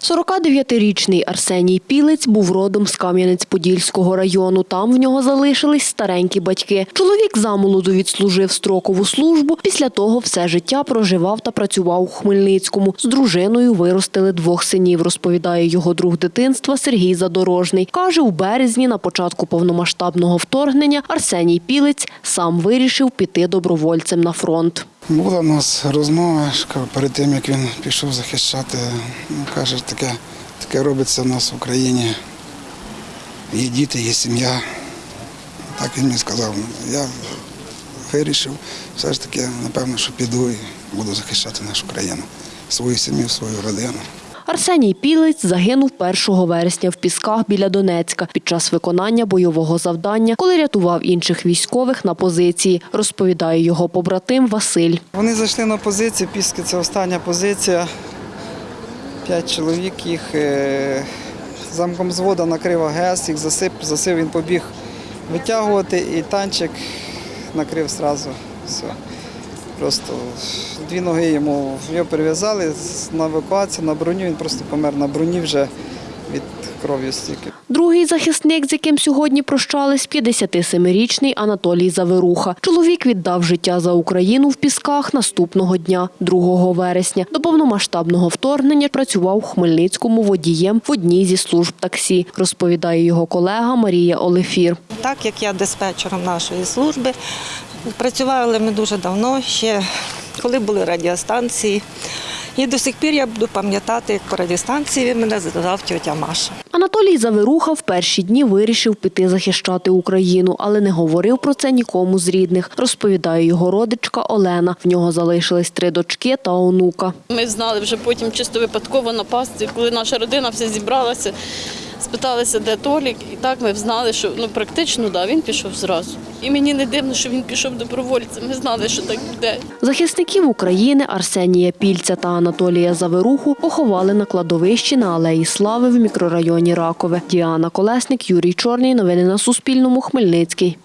49-річний Арсеній Пілець був родом з Кам'янець-Подільського району. Там в нього залишились старенькі батьки. Чоловік замолоду відслужив строкову службу. Після того все життя проживав та працював у Хмельницькому. З дружиною виростили двох синів, розповідає його друг дитинства Сергій Задорожний. Каже, у березні на початку повномасштабного вторгнення Арсеній Пілець сам вирішив піти добровольцем на фронт. Була в нас розмова перед тим, як він пішов захищати. Ну, каже, таке, таке робиться в нас в Україні. Є діти, є сім'я. Так він мені сказав. Я вирішив, все ж таки, напевно, що піду і буду захищати нашу країну, свою сім'ю, свою родину. Арсеній Пілець загинув 1 вересня в Пісках біля Донецька під час виконання бойового завдання, коли рятував інших військових на позиції, розповідає його побратим Василь. Вони зайшли на позицію, піски це остання позиція. П'ять чоловік їх е, замком звода накрив АГС, їх засип, засив, він побіг витягувати і танчик накрив одразу. Все. Просто дві ноги йому його перев'язали на евакуацію, на броню, він просто помер на броні вже від крові стільки. Другий захисник, з яким сьогодні прощались, 57-річний Анатолій Заверуха. Чоловік віддав життя за Україну в Пісках наступного дня, 2 вересня. До повномасштабного вторгнення працював у Хмельницькому водієм в одній зі служб таксі, розповідає його колега Марія Олефір. Так як я диспетчером нашої служби, працювали ми дуже давно, ще коли були радіостанції. І до сих пір я буду пам'ятати, як по радіостанції мене задав тьотя Маша. Анатолій Заверуха в перші дні вирішив піти захищати Україну, але не говорив про це нікому з рідних, розповідає його родичка Олена. В нього залишились три дочки та онука. Ми знали вже потім чисто випадково напасти, коли наша родина вся зібралася, спиталися, де Толік, і так ми знали, що ну практично да, він пішов зразу. І мені не дивно, що він пішов добровольцем. Ми знали, що так буде. Захисників України Арсенія Пільця та Анатолія Заверуху поховали на кладовищі на Алеї Слави в мікрорайоні Ракове. Діана Колесник, Юрій Чорний. Новини на Суспільному. Хмельницький.